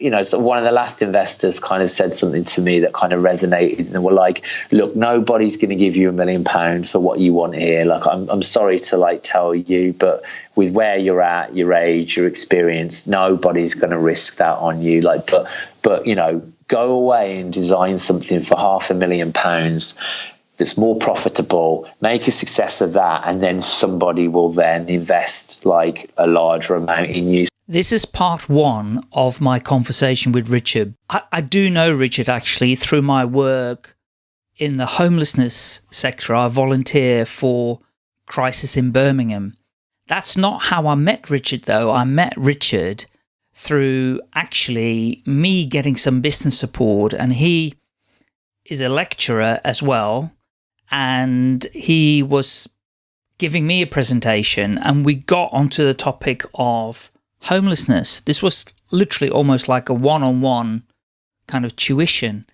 you know, so one of the last investors kind of said something to me that kind of resonated, and were like, "Look, nobody's going to give you a million pounds for what you want here. Like, I'm, I'm sorry to like tell you, but with where you're at, your age, your experience, nobody's going to risk that on you. Like, but, but you know, go away and design something for half a million pounds." That's more profitable, make a success of that, and then somebody will then invest like a larger amount in you. This is part one of my conversation with Richard. I, I, do know Richard actually through my work in the homelessness sector. I volunteer for Crisis in Birmingham. That's not how I met Richard though. I met Richard through actually me getting some business support and he is a lecturer as well and he was giving me a presentation and we got onto the topic of homelessness. This was literally almost like a one-on-one -on -one kind of tuition.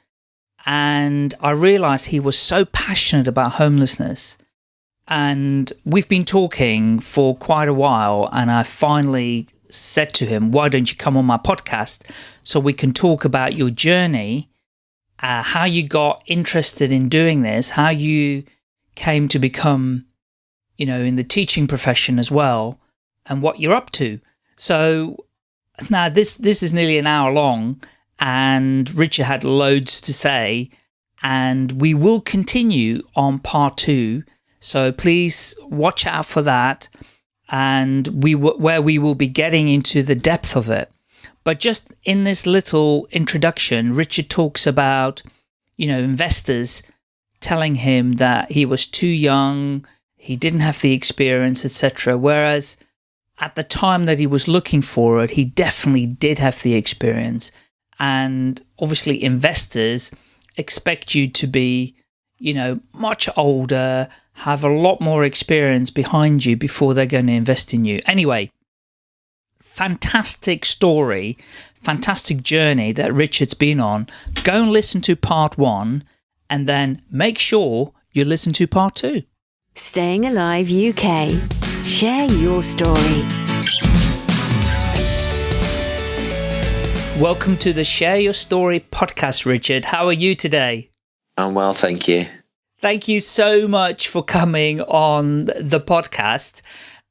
And I realized he was so passionate about homelessness. And we've been talking for quite a while. And I finally said to him, why don't you come on my podcast so we can talk about your journey, uh, how you got interested in doing this, how you came to become, you know, in the teaching profession as well, and what you're up to. So now this, this is nearly an hour long and Richard had loads to say and we will continue on part two. So please watch out for that and we where we will be getting into the depth of it. But just in this little introduction, Richard talks about, you know, investors telling him that he was too young, he didn't have the experience, etc. Whereas at the time that he was looking for it, he definitely did have the experience. And obviously investors expect you to be, you know, much older, have a lot more experience behind you before they're going to invest in you. Anyway, fantastic story, fantastic journey that Richard's been on. Go and listen to part one and then make sure you listen to part two. Staying Alive UK. Share your story. Welcome to the Share Your Story podcast, Richard. How are you today? I'm well, thank you. Thank you so much for coming on the podcast.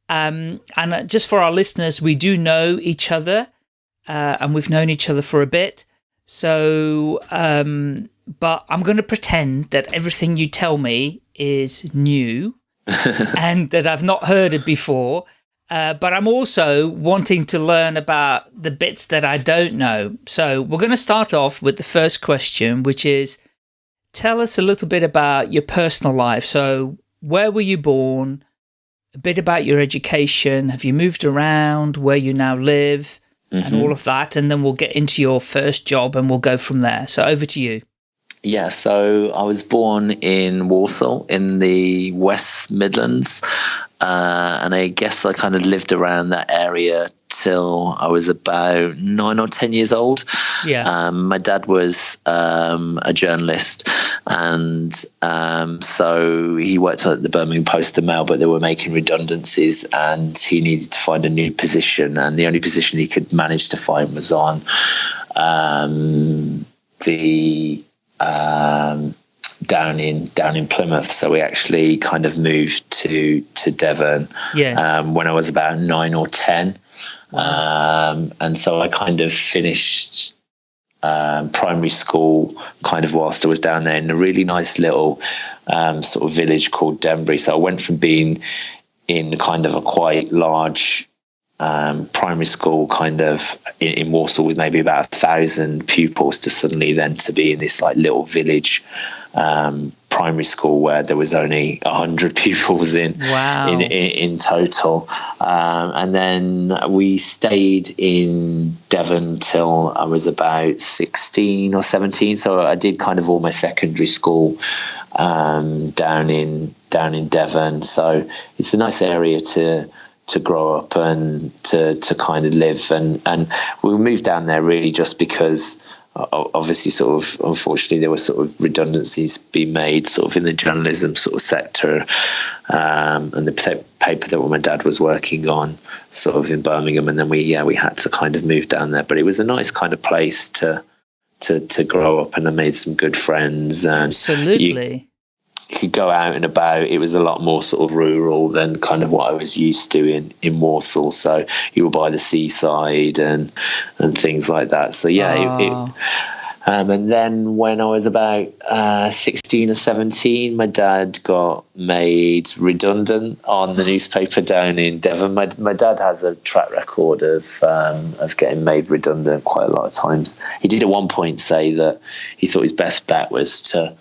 Um, and just for our listeners, we do know each other uh, and we've known each other for a bit. So, um, but I'm going to pretend that everything you tell me is new and that I've not heard it before. Uh, but I'm also wanting to learn about the bits that I don't know. So we're going to start off with the first question, which is, tell us a little bit about your personal life. So where were you born? A bit about your education. Have you moved around where you now live mm -hmm. and mm-hmm. all of that? And then we'll get into your first job and we'll go from there. So over to you. Yeah, so I was born in Walsall in the West Midlands, uh, and I guess I kind of lived around that area till I was about nine or ten years old. Yeah. Um, my dad was um, a journalist, and um, so he worked at the Birmingham Post and Mail, but they were making redundancies, and he needed to find a new position, and the only position he could manage to find was on um, the um, down in down in Plymouth. So we actually kind of moved to to Devon yes. um, when I was about nine or ten, um, and so I kind of finished um, primary school kind of whilst I was down there in a really nice little um, sort of village called Denbury. So I went from being in kind of a quite large um, primary school kind of in, in, Walsall with maybe about a thousand pupils to suddenly then to be in this like little village um, primary school where there was only a hundred pupils in, wow. in, in, in total. Um, and then we stayed in Devon till I was about 16 or 17. So I did kind of all my secondary school um, down in down in Devon. So it's a nice area to to grow up and to to kind of live. And and we moved down there really just because obviously sort of unfortunately there were sort of redundancies being made sort of in the journalism sort of sector um, and the paper that my dad was working on sort of in Birmingham. And then we yeah we had to kind of move down there. But it was a nice kind of place to to to grow up and I made some good friends and absolutely. you, could go out and about. It was a lot more sort of rural than kind of what I was used to in, in Walsall. So you were by the seaside and and things like that. So yeah, oh. it, it, ah. um, and then when I was about uh, 16 or 17, my dad got made redundant on the newspaper down in Devon. My, my dad has a track record of um, of getting made redundant quite a lot of times. He did at one point say that he thought his best bet was to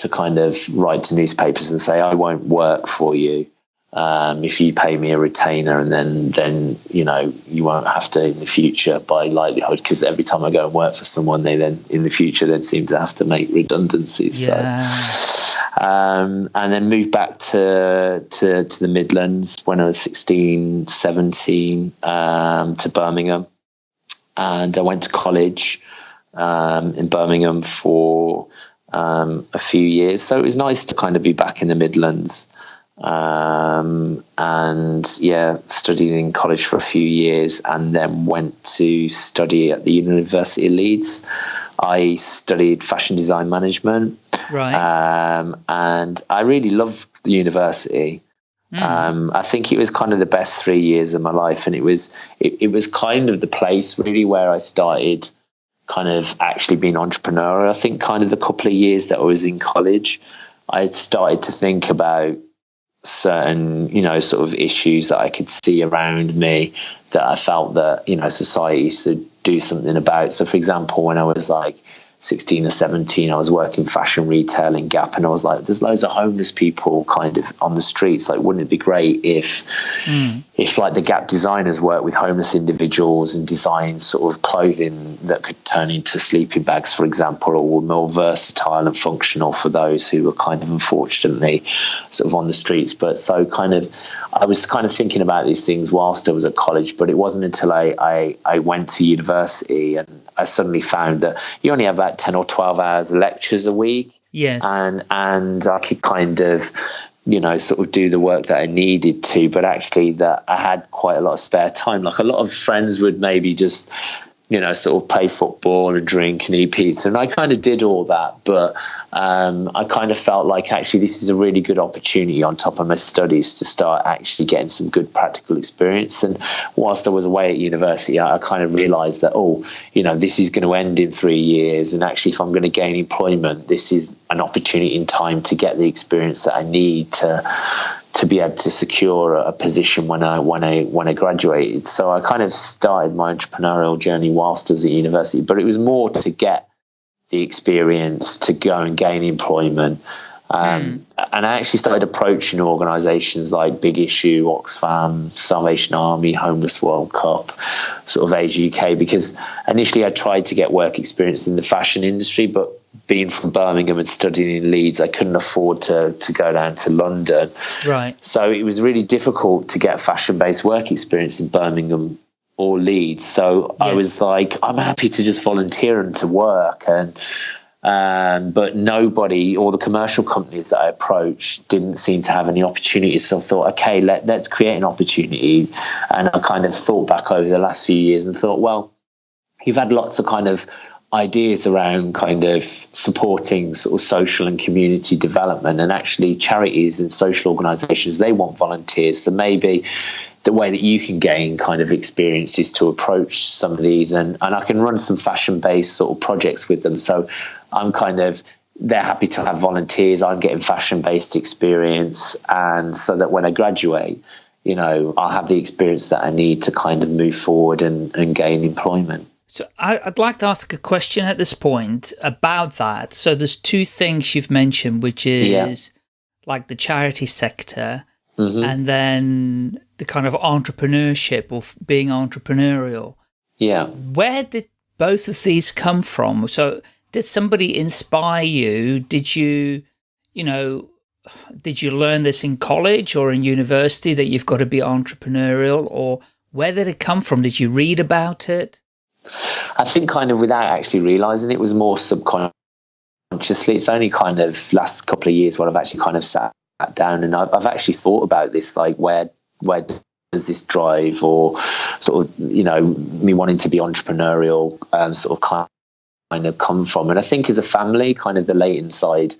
to kind of write to newspapers and say, I won't work for you. Um, if you pay me a retainer and then then you know you won't have to in the future by likelihood because every time I go and work for someone they then in the future then seem to have to make redundancies yeah. so um, and then moved back to, to to the Midlands when I was 16 17 um, to Birmingham and I went to college um, in Birmingham for um, a few years. So it was nice to kind of be back in the Midlands. Um, and yeah, studied in college for a few years and then went to study at the University of Leeds. I studied fashion design management. Right. Um, and I really loved the university. Mm. Um, I think it was kind of the best three years of my life, and it was it, it was kind of the place really where I started kind of actually being entrepreneurial. I think kind of the couple of years that I was in college, I started to think about certain, you know, sort of issues that I could see around me that I felt that, you know, society should do something about. So for example, when I was like 16 or 17, I was working fashion retail in Gap, and I was like, there's loads of homeless people kind of on the streets. Like, wouldn't it be great if, mm. If like the Gap designers work with homeless individuals and design sort of clothing that could turn into sleeping bags, for example, or were more versatile and functional for those who were kind of unfortunately sort of on the streets. But so kind of, I was kind of thinking about these things whilst I was at college, but it wasn't until I, I, I went to university and I suddenly found that you only have about 10 or 12 hours of lectures a week. Yes. And, and I could kind of, you know, sort of do the work that I needed to, but actually that I had quite a lot of spare time. Like a lot of friends would maybe just you know, sort of play football and drink and eat pizza. And I kind of did all that, but um, I kind of felt like actually this is a really good opportunity on top of my studies to start actually getting some good practical experience. And whilst I was away at university, I, I kind of realized that, oh, you know, this is going to end in three years. And actually, if I'm going to gain employment, this is an opportunity in time to get the experience that I need to to be able to secure a position when I when I when I graduated. So I kind of started my entrepreneurial journey whilst I was at university, but it was more to get the experience to go and gain employment. Um, mm. And I actually started approaching organisations like Big Issue, Oxfam, Salvation Army, Homeless World Cup, sort of Age UK, because initially I tried to get work experience in the fashion industry, but being from Birmingham and studying in Leeds, I couldn't afford to to go down to London. Right. So it was really difficult to get fashion based work experience in Birmingham or Leeds. So yes. I was like, I'm happy to just volunteer and to work and. Um, but nobody, all the commercial companies that I approached, didn't seem to have any opportunities. So I thought, okay, let, let's create an opportunity. And I kind of thought back over the last few years and thought, well, you've had lots of kind of ideas around kind of supporting sort of social and community development and actually charities and social organizations they want volunteers. So maybe the way that you can gain kind of experience is to approach some of these and, and I can run some fashion based sort of projects with them. So I'm kind of they're happy to have volunteers. I'm getting fashion based experience. And so that when I graduate you know I'll have the experience that I need to kind of move forward and, and gain employment so I, would like to ask a question at this point about that. So there's two things you've mentioned, which is yeah. like the charity sector mm -hmm. and then the kind of entrepreneurship or being entrepreneurial. Yeah. Where did both of these come from? So did somebody inspire you? Did you, you know, did you learn this in college or in university that you've got to be entrepreneurial or where did it come from? Did you read about it? I think kind of without actually realizing it was more subconsciously. It's only kind of last couple of years where I've actually kind of sat down and I've, I've actually thought about this, like where where does this drive or sort of you know me wanting to be entrepreneurial um, sort of kind of come from and i think as a family kind of the Leighton side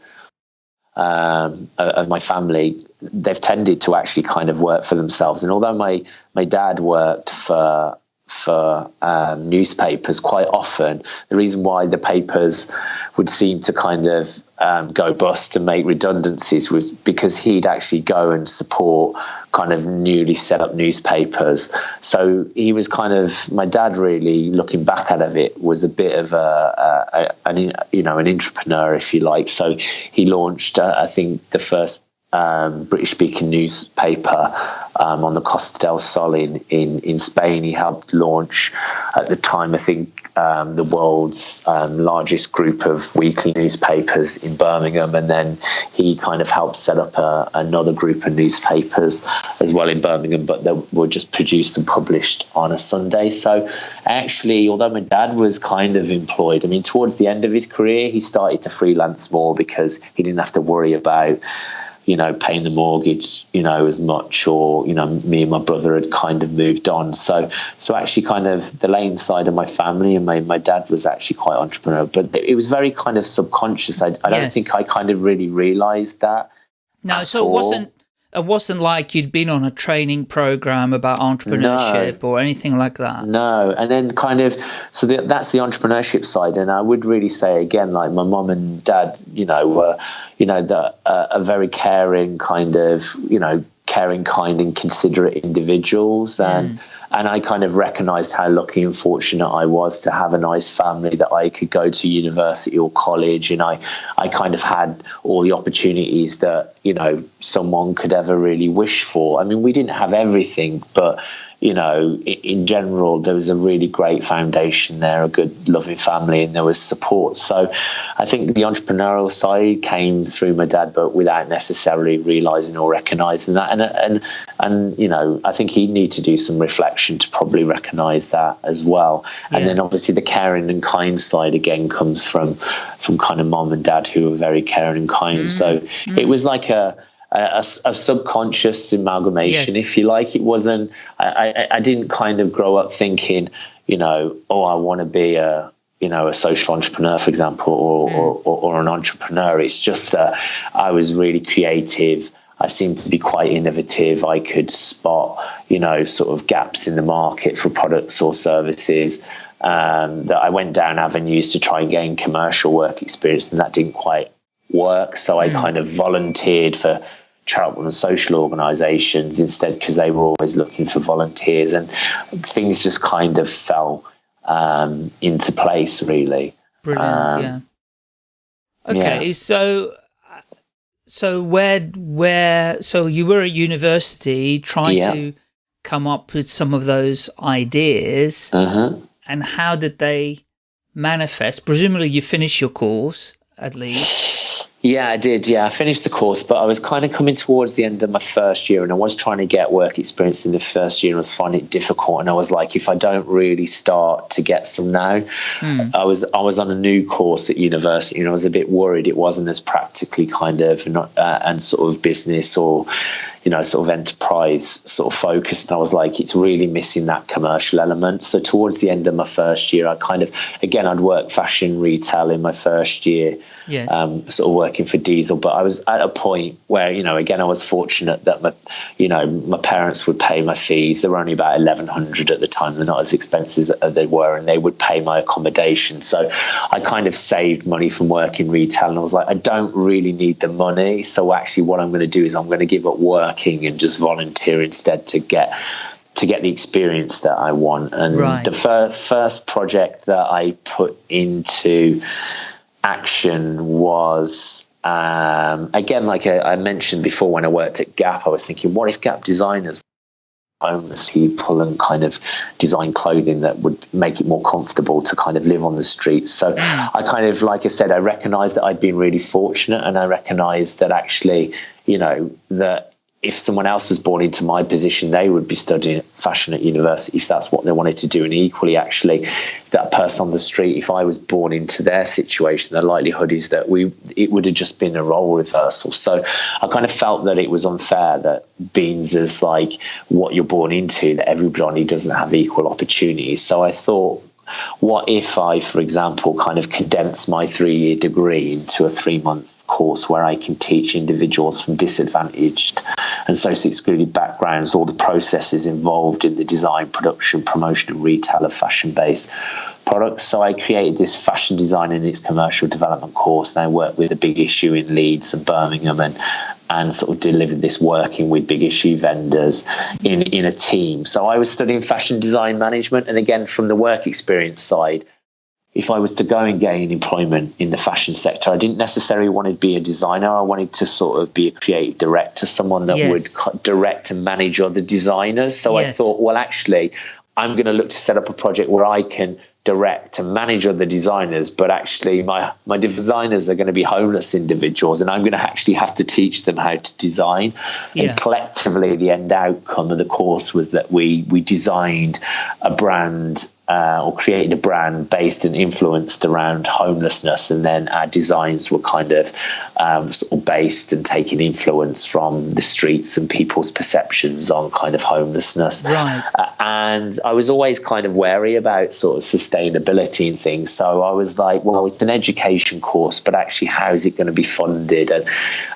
um, of my family they've tended to actually kind of work for themselves and although my my dad worked for for um, newspapers quite often. The reason why the papers would seem to kind of um, go bust and make redundancies was because he'd actually go and support kind of newly set up newspapers. So he was kind of my dad. Really looking back of it was a bit of a, a, a an you know an entrepreneur if you like. So he launched uh, I think the first um, British speaking newspaper um, on the Costa del Sol in, in, in Spain. He helped launch, at the time, I think, um, the world's um, largest group of weekly newspapers in Birmingham. And then he kind of helped set up a, another group of newspapers as well in Birmingham, but they were just produced and published on a Sunday. So actually, although my dad was kind of employed, I mean, towards the end of his career, he started to freelance more because he didn't have to worry about you know, paying the mortgage, you know, as much, or you know, me and my brother had kind of moved on. So, so actually, kind of the Leighton side of my family, and my my dad was actually quite entrepreneurial, but it was very kind of subconscious. I, I don't think I kind of really realised that. No, so all. it wasn't it wasn't like you'd been on a training program about entrepreneurship no, or anything like that. No, and then kind of so the, that's the entrepreneurship side, and I would really say again, like my mom and dad, you know, were you know the uh, a very caring kind of you know caring, kind, and considerate individuals, and. Mm and I kind of recognized how lucky and fortunate I was to have a nice family that I could go to university or college. And I, I kind of had all the opportunities that, you know, someone could ever really wish for. I mean, we didn't have everything, but you know, in general, there was a really great foundation there, a good, loving family, and there was support. So I think the entrepreneurial side came through my dad, but without necessarily realizing or recognizing that. And, and, and you know, I think he'd need to do some reflection to probably recognize that as well. Yeah. And then obviously the caring and kind side again comes from, from kind of mom and dad who were very caring and kind. Mm. So mm. it was like a, a, a, subconscious amalgamation, yes. if you like. It wasn't. I, I, I didn't kind of grow up thinking, you know, oh, I want to be a you know a social entrepreneur, for example, or, mm. or, or, or, an entrepreneur. It's just that I was really creative. I seemed to be quite innovative. I could spot, you know, sort of gaps in the market for products or services. Um, that I went down avenues to try and gain commercial work experience, and that didn't quite work. So I mm. kind of volunteered for charitable and social organisations instead because they were always looking for volunteers, and things just kind of fell um, into place really. Brilliant, um, yeah. Okay, yeah. so so where where so you were at university trying yeah. to come up with some of those ideas, uh -huh. and how did they manifest? Presumably, you finished your course at least. Yeah, I did. Yeah, I finished the course, but I was kind of coming towards the end of my first year and I was trying to get work experience in the first year and I was finding it difficult. And I was like, if I don't really start to get some now, mm. I was I was on a new course at university and I was a bit worried it wasn't as practically kind of not, uh, and sort of business or you know, sort of enterprise sort of focused. And I was like, it's really missing that commercial element. So towards the end of my first year, I kind of, again, I'd worked fashion retail in my first year, yes. um, sort of working for Diesel. But I was at a point where, you know, again, I was fortunate that my, you know, my parents would pay my fees. They were only about 1100 at the time. They're not as expensive as they were, and they would pay my accommodation. So I kind of saved money from working retail. And I was like, I don't really need the money. So actually, what I'm going to do is I'm going to give up working and just volunteer instead to get to get the experience that I want. And right. the fir- first project that I put into action was um, again, like I, I, mentioned before, when I worked at Gap, I was thinking, what if Gap designers, homeless people, and kind of design clothing that would make it more comfortable to kind of live on the streets? So mm. I kind of, like I said, I recognized that I'd been really fortunate, and I recognized that actually, you know, that if someone else was born into my position, they would be studying fashion at university if that's what they wanted to do. And equally, actually, that person on the street, if I was born into their situation, the likelihood is that we it would have just been a role reversal. So I kind of felt that it was unfair that beans is like what you're born into, that everybody doesn't have equal opportunities. So I thought what if I, for example, kind of condense my three year degree into a three month course where I can teach individuals from disadvantaged and socially excluded backgrounds all the processes involved in the design, production, promotion, and retail of fashion based products. So I created this fashion design and its commercial development course, and I worked with a big issue in Leeds and Birmingham and and sort of delivered this working with big issue vendors in, in a team. So I was studying fashion design management. And again, from the work experience side, if I was to go and gain employment in the fashion sector, I didn't necessarily want to be a designer. I wanted to sort of be a creative director, someone that yes. would direct and manage other designers. So yes. I thought, well, actually, I'm going to look to set up a project where I can direct and manage other designers, but actually my my designers are going to be homeless individuals, and I'm going to actually have to teach them how to design. Yeah. And collectively, the end outcome of the course was that we we designed a brand uh, or created a brand based and influenced around homelessness, and then our designs were kind of um, sort of based and taking influence from the streets and people's perceptions on kind of homelessness. Right. Uh, and I was always kind of wary about sort of sustainability and things. So I was like, well, it's an education course, but actually, how is it going to be funded? And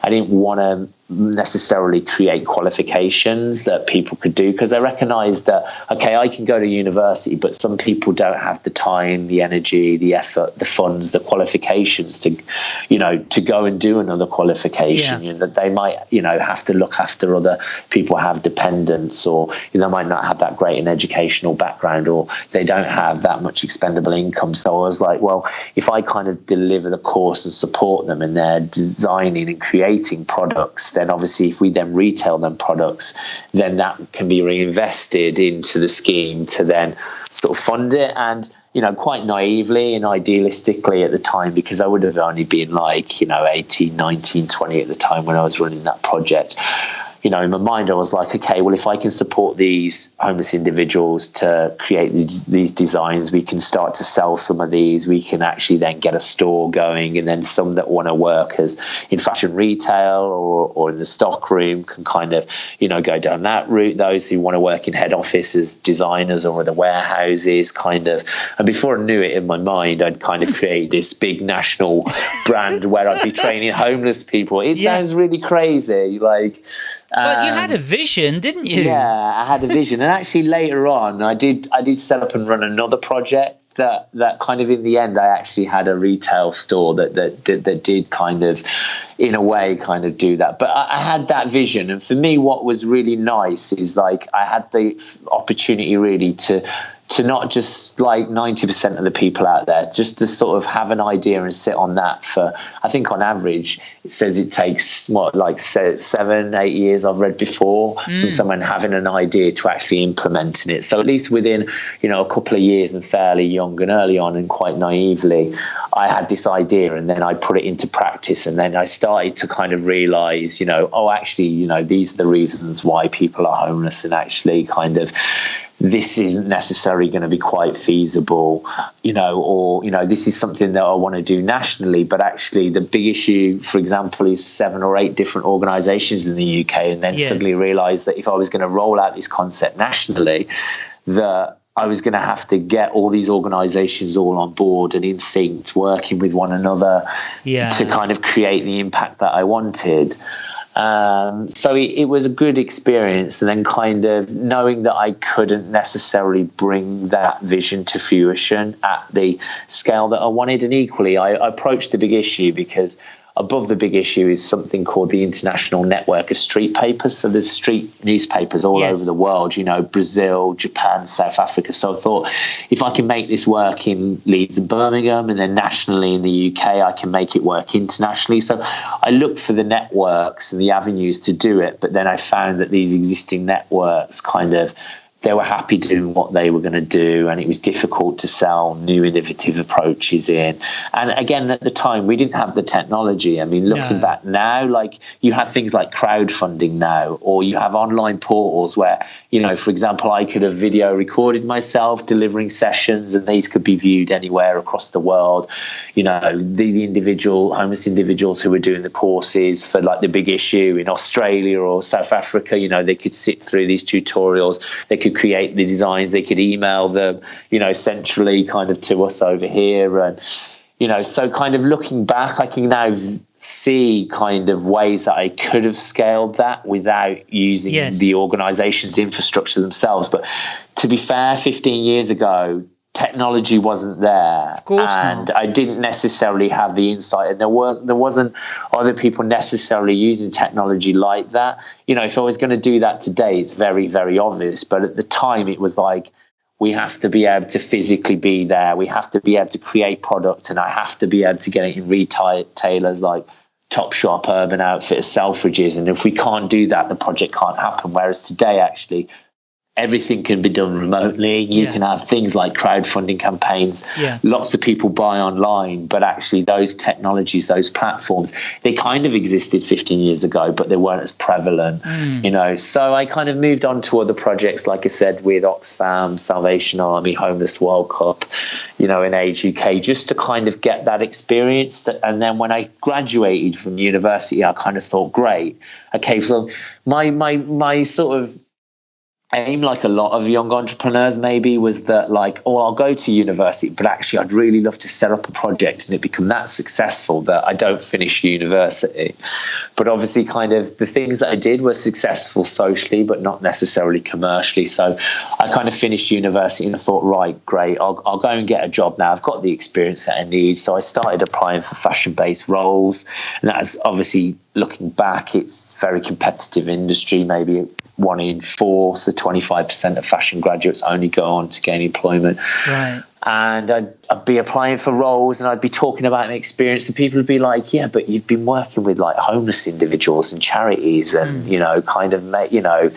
I didn't want to necessarily create qualifications that people could do because they recognize that okay I can go to university but some people don't have the time the energy the effort the funds the qualifications to you know to go and do another qualification yeah. you know, that they might you know have to look after other people have dependents or you know, they might not have that great an educational background or they don't have that much expendable income so I was like well if I kind of deliver the course and support them in their designing and creating products then obviously if we then retail them products, then that can be reinvested into the scheme to then sort of fund it. And, you know, quite naively and idealistically at the time, because I would have only been like, you know, 18, 19, 20 at the time when I was running that project you know, in my mind, I was like, okay, well, if I can support these homeless individuals to create these, these designs, we can start to sell some of these. We can actually then get a store going, and then some that want to work as in fashion retail or, or in the stock room can kind of, you know, go down that route. Those who want to work in head office as designers or in the warehouses, kind of. And before I knew it in my mind, I'd kind of create this big national brand where I'd be training homeless people. It yeah. sounds really crazy, like but you had a um, vision, didn't you? Yeah, I had a vision, and actually later on, I did I did set up and run another project that that kind of in the end, I actually had a retail store that that that, that did kind of, in a way, kind of do that. But I, I had that vision, and for me, what was really nice is like I had the opportunity really to to not just like 90% of the people out there, just to sort of have an idea and sit on that for, I think on average, it says it takes what, like seven, eight years I've read before mm. from someone having an idea to actually implementing it. So at least within, you know, a couple of years and fairly young and early on and quite naively, I had this idea and then I put it into practice. And then I started to kind of realize, you know, oh, actually, you know, these are the reasons why people are homeless and actually kind of, this isn't necessarily going to be quite feasible, you know, or, you know, this is something that I want to do nationally. But actually, the big issue, for example, is seven or eight different organizations in the UK. And then yes. suddenly realize that if I was going to roll out this concept nationally, that I was going to have to get all these organizations all on board and in sync, working with one another yeah. to kind of create the impact that I wanted. Um, so it, it, was a good experience, and then kind of knowing that I couldn't necessarily bring that vision to fruition at the scale that I wanted, and equally, I, I approached the big issue because above the big issue is something called the International Network of Street Papers. So there's street newspapers all yes. over the world, you know, Brazil, Japan, South Africa. So I thought if I can make this work in Leeds and Birmingham and then nationally in the UK, I can make it work internationally. So I looked for the networks and the avenues to do it, but then I found that these existing networks kind of they were happy doing what they were going to do and it was difficult to sell new innovative approaches in. And again at the time we didn't have the technology. I mean looking no. back now like you have things like crowdfunding now or you have online portals where you know for example i could have video recorded myself delivering sessions and these could be viewed anywhere across the world. You know the, the individual homeless individuals who were doing the courses for like the big issue in australia or south africa you know they could sit through these tutorials. They could create the designs. They could email them, you know, centrally kind of to us over here. And, you know, so kind of looking back, I can now see kind of ways that I could have scaled that without using yes. the organization's infrastructure themselves. But to be fair, 15 years ago, technology wasn't there. Of course and not. i didn't necessarily have the insight. And there was there wasn't other people necessarily using technology like that. You know if i was going to do that today it's very very obvious. But at the time it was like we have to be able to physically be there. We have to be able to create product and i have to be able to get it in retailers like Topshop, Urban Outfitters, Selfridges, and if we can't do that, the project can't happen. Whereas today, actually, everything can be done remotely. You yeah. can have things like crowdfunding campaigns. Yeah. Lots of people buy online, but actually those technologies, those platforms, they kind of existed 15 years ago, but they weren't as prevalent, mm. you know. So I kind of moved on to other projects, like I said, with Oxfam, Salvation Army, Homeless World Cup, you know, in Age UK, just to kind of get that experience. And then when I graduated from university, I kind of thought, great, okay, so my my my sort of aim like a lot of young entrepreneurs maybe was that like oh i'll go to university but actually i'd really love to set up a project and it become that successful that i don't finish university. But obviously kind of the things that i did were successful socially but not necessarily commercially. So i kind of finished university and i thought right great i'll, I'll go and get a job now. I've got the experience that i need. So i started applying for fashion based roles and that's obviously looking back it's very competitive industry maybe one in four, so 25% of fashion graduates only go on to gain employment. Right. And I'd, I'd, be applying for roles and I'd be talking about my experience, and people would be like, Yeah, but you've been working with like homeless individuals and charities, and, mm. you know, kind of, met, you know,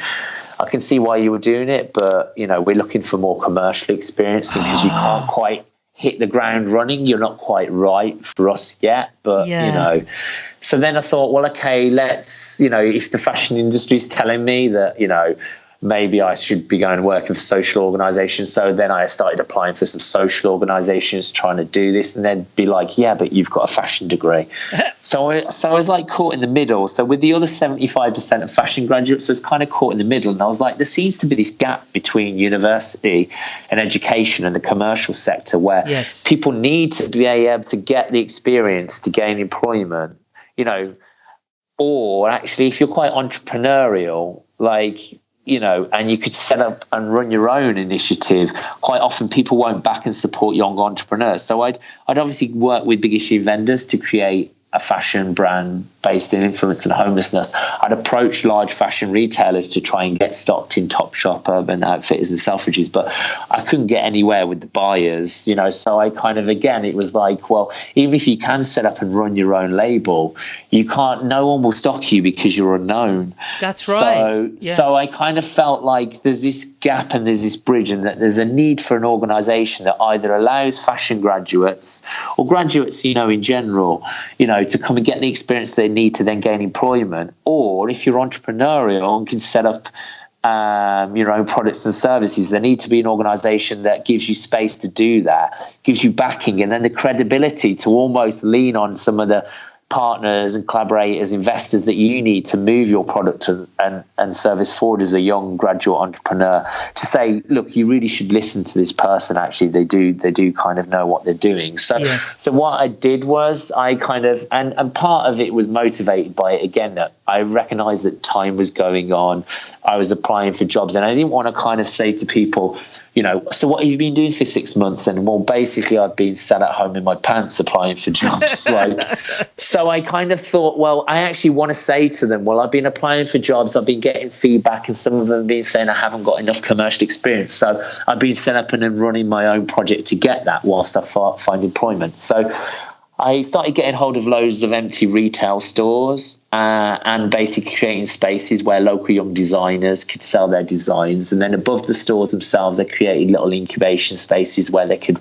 I can see why you were doing it, but, you know, we're looking for more commercial experience because you can't quite hit the ground running. You're not quite right for us yet, but, yeah. you know, so then I thought, well, okay, let's, you know, if the fashion industry is telling me that, you know, maybe I should be going working for social organizations. So then I started applying for some social organizations trying to do this and then be like, yeah, but you've got a fashion degree. so, I, so I was like caught in the middle. So with the other 75% of fashion graduates, I was kind of caught in the middle. And I was like, there seems to be this gap between university and education and the commercial sector where yes. people need to be able to get the experience to gain employment you know, or actually, if you're quite entrepreneurial, like, you know, and you could set up and run your own initiative. Quite often, people won't back and support young entrepreneurs. So I'd I'd obviously work with big issue vendors to create a fashion brand based in influence and homelessness, I'd approach large fashion retailers to try and get stocked in Topshop, Urban Outfitters, and Selfridges, but I couldn't get anywhere with the buyers, you know. So I kind of again, it was like, well, even if you can set up and run your own label, you can't. No one will stock you because you're unknown. That's right. So, yeah. so I kind of felt like there's this gap and there's this bridge, and that there's a need for an organisation that either allows fashion graduates or graduates, you know, in general, you know to come and get the experience they need to then gain employment, or if you're entrepreneurial and can set up um, your own products and services, there need to be an organization that gives you space to do that, gives you backing, and then the credibility to almost lean on some of the partners and collaborators, investors that you need to move your product and, and service forward as a young graduate entrepreneur to say, look, you really should listen to this person. Actually, they do they do kind of know what they're doing. So yes. so what I did was I kind of and, and part of it was motivated by it again that I recognized that time was going on. I was applying for jobs and I didn't want to kind of say to people, you know, so what have you been doing for six months? And well, basically, I've been sat at home in my pants applying for jobs. like, so I kind of thought, well, I actually want to say to them, well, I've been applying for jobs, I've been getting feedback, and some of them have been saying I haven't got enough commercial experience. So I've been set up and running my own project to get that whilst I find employment. So I started getting hold of loads of empty retail stores uh, and basically creating spaces where local young designers could sell their designs. And then above the stores themselves, I created little incubation spaces where they could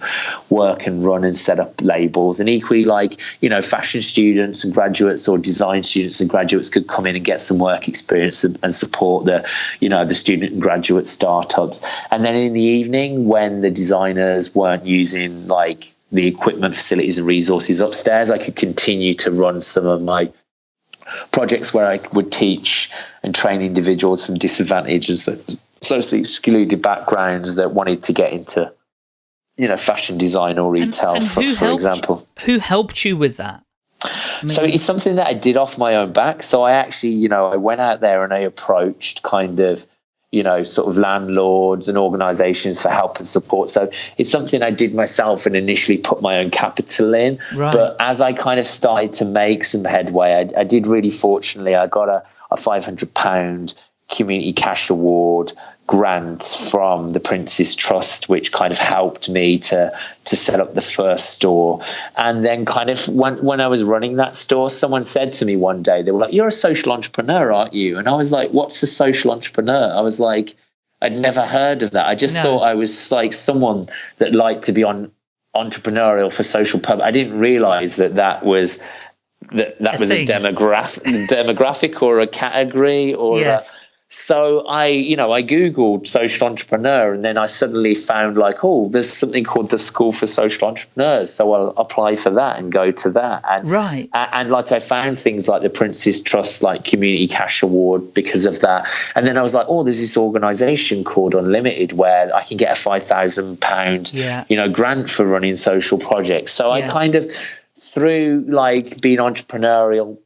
work and run and set up labels. And equally, like, you know, fashion students and graduates or design students and graduates could come in and get some work experience and, and support the, you know, the student and graduate startups. And then in the evening, when the designers weren't using like the equipment, facilities, and resources upstairs, I could continue to run some of my projects where I would teach and train individuals from disadvantaged and socially excluded backgrounds that wanted to get into, you know, fashion design or retail, and, and for, for example. Who helped you with that? I mean, so it's something that I did off my own back. So I actually, you know, I went out there and I approached kind of you know, sort of landlords and organizations for help and support. So it's something I did myself and initially put my own capital in. Right. But as I kind of started to make some headway, I, I did really fortunately, I got a, a 500 pound community cash award grant from the Prince's Trust, which kind of helped me to to set up the first store. And then, kind of when when I was running that store, someone said to me one day, they were like, "You're a social entrepreneur, aren't you?" And I was like, "What's a social entrepreneur?" I was like, I'd never heard of that. I just no. thought I was like someone that liked to be on entrepreneurial for social purpose. I didn't realize that that was that that a was thing. a demographic demographic or a category or yes. a, so I, you know, I Googled social entrepreneur and then I suddenly found like, oh, there's something called the School for Social Entrepreneurs. So I'll apply for that and go to that. And, right. And, and like I found things like the Prince's Trust, like Community Cash Award because of that. And then I was like, oh, there's this organization called Unlimited where I can get a £5,000, yeah. you know, grant for running social projects. So yeah. I kind of, through like being entrepreneurial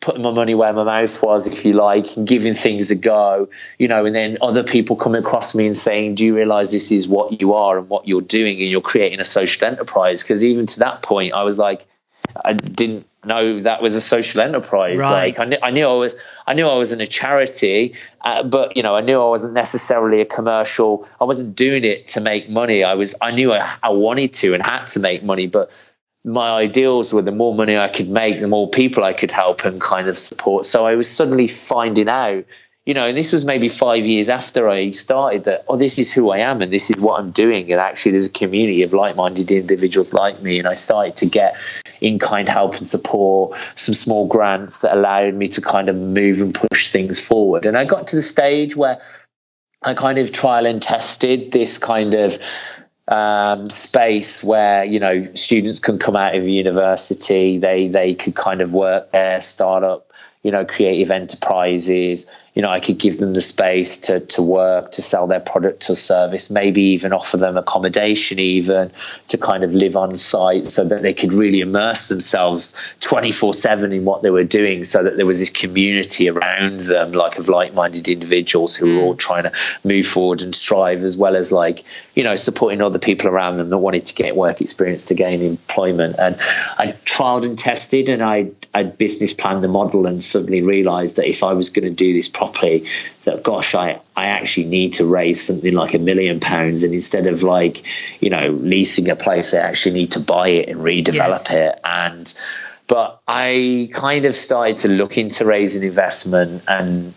putting my money where my mouth was, if you like, and giving things a go, you know, and then other people coming across me and saying, Do you realize this is what you are and what you're doing and you're creating a social enterprise? Because even to that point, I was like, I didn't know that was a social enterprise. Right. Like I knew, I knew I was, I knew I was in a charity, uh, but you know, I knew I wasn't necessarily a commercial. I wasn't doing it to make money. I was, I knew I, I wanted to and had to make money, but my ideals were the more money I could make, the more people I could help and kind of support. So I was suddenly finding out, you know, and this was maybe five years after I started that, oh, this is who I am and this is what I'm doing. And actually, there's a community of like minded individuals like me. And I started to get in kind help and support, some small grants that allowed me to kind of move and push things forward. And I got to the stage where I kind of trial and tested this kind of um, space where you know students can come out of university. They they could kind of work there start up you know creative enterprises you know, I could give them the space to to work, to sell their product or service, maybe even offer them accommodation, even to kind of live on site, so that they could really immerse themselves twenty four seven in what they were doing, so that there was this community around them, like of like minded individuals who were all mm. trying to move forward and strive, as well as like you know supporting other people around them that wanted to get work experience to gain employment. And I trialed and tested, and I I business planned the model, and suddenly realised that if I was going to do this properly that gosh I, I actually need to raise something like a million pounds and instead of like you know leasing a place I actually need to buy it and redevelop yes. it and but I kind of started to look into raising investment and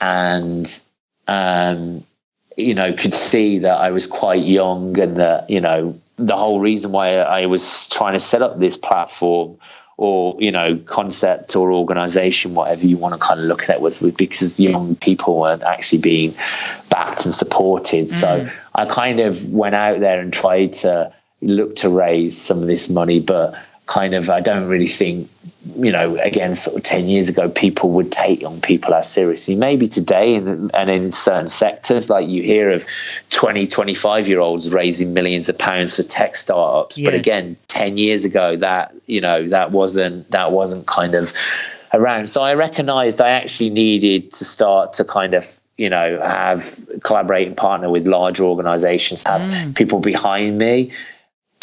and um, you know could see that I was quite young and that you know the whole reason why I was trying to set up this platform or you know concept or organization whatever you want to kind of look at it was because young people weren't actually being backed and supported mm. so i kind of went out there and tried to look to raise some of this money but kind of I don't really think you know again sort of 10 years ago people would take young people as seriously maybe today and, and in certain sectors like you hear of 20 25 year olds raising millions of pounds for tech startups yes. but again 10 years ago that you know that wasn't that wasn't kind of around so I recognized I actually needed to start to kind of you know have collaborate and partner with larger organizations have mm. people behind me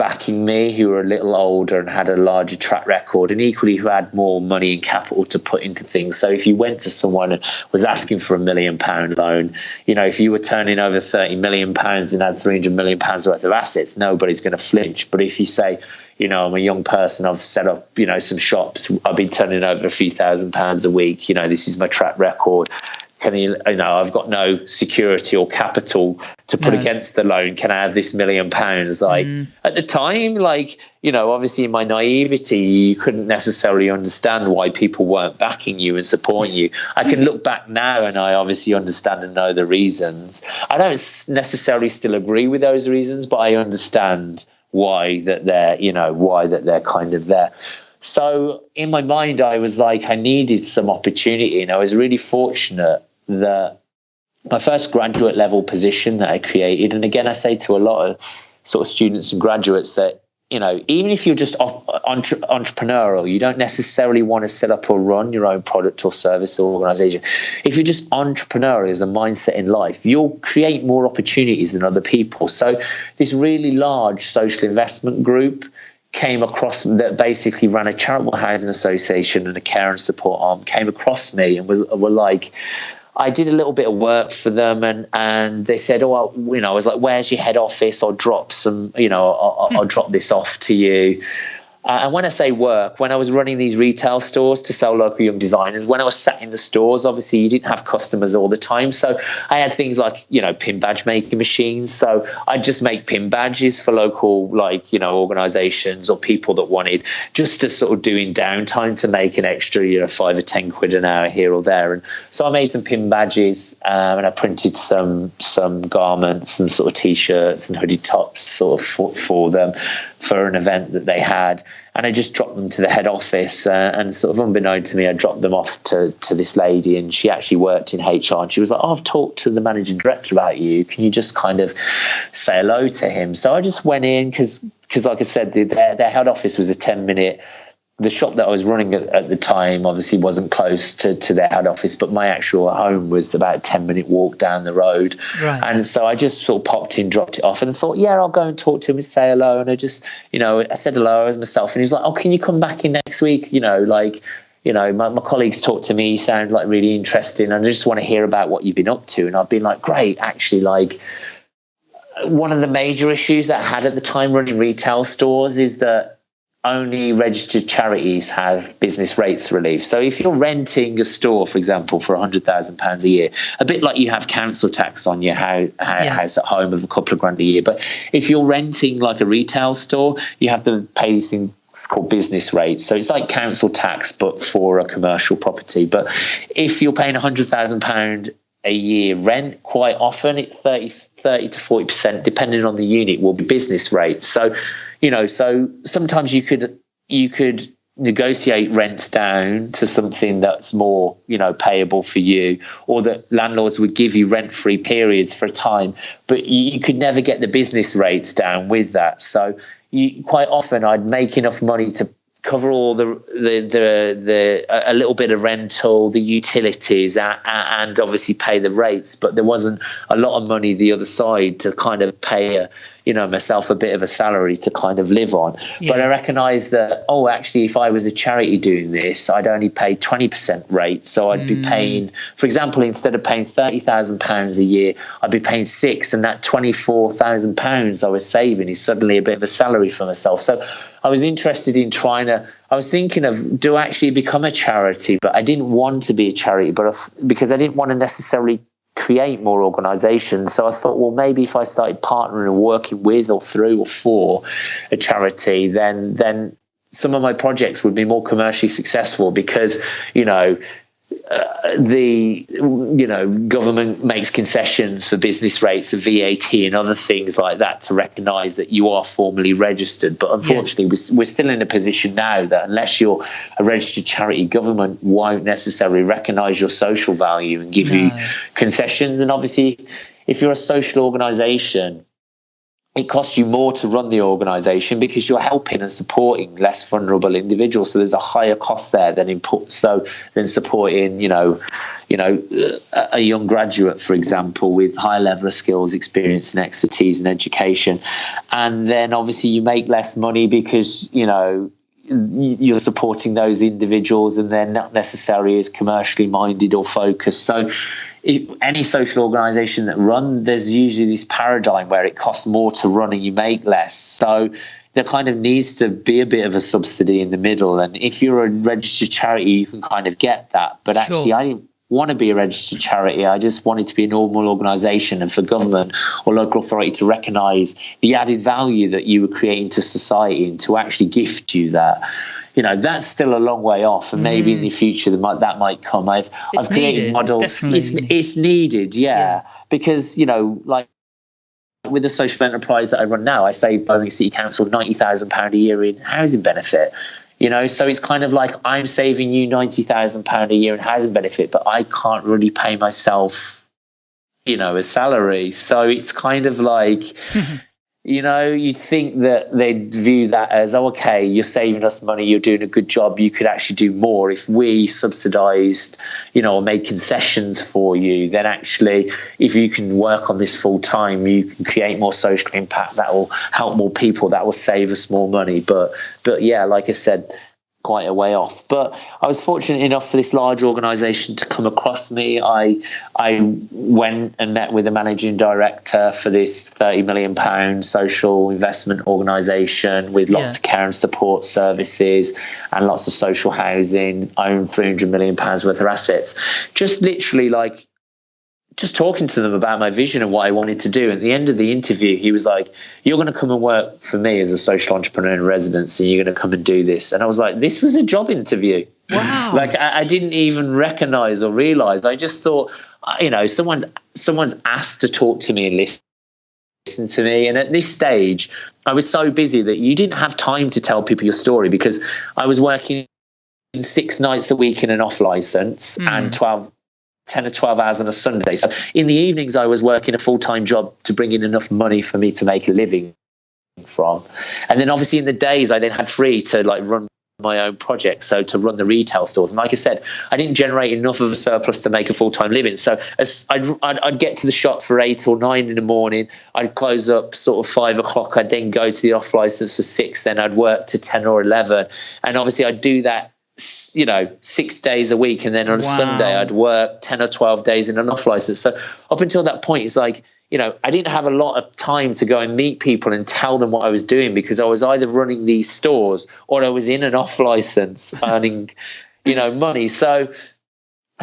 backing me who were a little older and had a larger track record and equally who had more money and capital to put into things. So if you went to someone and was asking for a million pound loan, you know, if you were turning over 30 million pounds and had 300 million pounds worth of assets, nobody's going to flinch. But if you say, you know, I'm a young person, I've set up, you know, some shops, I've been turning over a few thousand pounds a week, you know, this is my track record can you, you know, I've got no security or capital to put no. against the loan. Can I have this million pounds? Like mm. at the time, like, you know, obviously in my naivety, you couldn't necessarily understand why people weren't backing you and supporting you. I can look back now and I obviously understand and know the reasons. I don't necessarily still agree with those reasons, but I understand why that they're, you know, why that they're kind of there. So in my mind, I was like, I needed some opportunity, and I was really fortunate that my first graduate level position that I created, and again, I say to a lot of sort of students and graduates that you know, even if you're just entre- entrepreneurial, you don't necessarily want to set up or run your own product or service or organization. If you're just entrepreneurial as a mindset in life, you'll create more opportunities than other people. So, this really large social investment group came across that basically ran a charitable housing association and a care and support arm came across me and was were like I did a little bit of work for them, and and they said, "Oh, well, you know," I was like, "Where's your head office? I'll drop some, you know, I'll, I'll hmm. drop this off to you." Uh, and when I say work, when I was running these retail stores to sell local young designers, when I was sat in the stores, obviously you didn't have customers all the time. So I had things like, you know, pin badge making machines. So I'd just make pin badges for local, like, you know, organizations or people that wanted just to sort of doing downtime to make an extra, you know, five or 10 quid an hour here or there. And so I made some pin badges um, and I printed some, some garments, some sort of t shirts and hoodie tops sort of for, for them for an event that they had and I just dropped them to the head office. Uh, and sort of unbeknown to me, I dropped them off to, to this lady, and she actually worked in HR. And she was like, oh, I've talked to the managing director about you. Can you just kind of say hello to him? So I just went in because, like I said, the, their, their head office was a 10 minute the shop that I was running at, at, the time obviously wasn't close to, to their head office, but my actual home was about a 10 minute walk down the road. Right. And so I just sort of popped in, dropped it off, and thought, yeah, I'll go and talk to him and say hello. And I just, you know, I said hello as myself, and he was like, oh, can you come back in next week? You know, like, you know, my, my colleagues talked to me, you sound like really interesting, and I just want to hear about what you've been up to. And I've been like, great, actually, like, one of the major issues that I had at the time running retail stores is that only registered charities have business rates relief. So if you're renting a store, for example, for £100,000 a year, a bit like you have council tax on your house, uh, yes. house at home of a couple of grand a year, but if you're renting like a retail store, you have to pay these things called business rates. So it's like council tax, but for a commercial property. But if you're paying £100,000 a year rent quite often it's 30, 30 to 40% depending on the unit will be business rates so you know so sometimes you could you could negotiate rents down to something that's more you know payable for you or that landlords would give you rent free periods for a time but you could never get the business rates down with that. So you quite often I'd make enough money to cover all the the the, the a little bit of rental, the utilities, and obviously pay the rates. But there wasn't a lot of money the other side to kind of pay a you know myself a bit of a salary to kind of live on. Yeah. But I recognise that oh, actually, if I was a charity doing this, I'd only pay twenty percent rate, so I'd mm. be paying, for example, instead of paying thirty thousand pounds a year, I'd be paying six, and that twenty four thousand pounds I was saving is suddenly a bit of a salary for myself. So I was interested in trying to. I was thinking of do I actually become a charity, but I didn't want to be a charity, but because I didn't want to necessarily create more organizations. So I thought, well, maybe if I started partnering and working with or through or for a charity, then then some of my projects would be more commercially successful because you know uh, the you know government makes concessions for business rates of VAT and other things like that to recognise that you are formally registered. But unfortunately, yes. we're, we're still in a position now that unless you're a registered charity, government won't necessarily recognise your social value and give no. you concessions. And obviously, if you're a social organisation it costs you more to run the organization because you're helping and supporting less vulnerable individuals. So there's a higher cost there than so than supporting you know you know a, a young graduate for example with high level of skills experience and expertise and education. And then obviously you make less money because you know you're supporting those individuals and they're not necessarily as commercially minded or focused. So any social organization that run there's usually this paradigm where it costs more to run and you make less. So there kind of needs to be a bit of a subsidy in the middle. And if you're a registered charity you can kind of get that. But sure. actually i didn't want to be a registered charity. I just wanted to be a normal organization and for government or local authority to recognize the added value that you were creating to society and to actually gift you that you know that's still a long way off, and maybe mm. in the future that might that might come. I've it's I've created needed. models. It's, it's needed, yeah, yeah, because you know like with the social enterprise that I run now, I save Birmingham City Council ninety thousand pound a year in housing benefit. You know, so it's kind of like I'm saving you ninety thousand pound a year in housing benefit, but I can't really pay myself, you know, a salary. So it's kind of like you know, you'd think that they'd view that as, oh, okay, you're saving us money, you're doing a good job, you could actually do more. If we subsidized, you know, or made concessions for you, then actually, if you can work on this full time, you can create more social impact that will help more people, that will save us more money. But, but yeah, like I said, quite a way off. But I was fortunate enough for this large organisation to come across me. I I went and met with the managing director for this thirty million pound social investment organisation with lots yeah. of care and support services and lots of social housing, own three hundred million pounds worth of assets. Just literally like just talking to them about my vision and what I wanted to do. At the end of the interview, he was like, You're going to come and work for me as a social entrepreneur in residence, and you're going to come and do this. And I was like, This was a job interview. Wow. like, I, I didn't even recognize or realize. I just thought, uh, you know, someone's someone's asked to talk to me and listen listen to me. And at this stage, I was so busy that you didn't have time to tell people your story because I was working six nights a week in an off license mm. and 12 10 or 12 hours on a Sunday. So in the evenings, I was working a full time job to bring in enough money for me to make a living from. And then obviously in the days, I then had free to like run my own project. So to run the retail stores. And like I said, I didn't generate enough of a surplus to make a full time living. So as I'd, I'd, I'd, get to the shop for eight or nine in the morning. I'd close up sort of five o'clock. I'd then go to the off license for six. Then I'd work to 10 or 11. And obviously I'd do that you know six days a week and then on a wow. sunday i'd work 10 or 12 days in an off license so up until that point it's like you know i didn't have a lot of time to go and meet people and tell them what i was doing because i was either running these stores or i was in an off license earning you know money so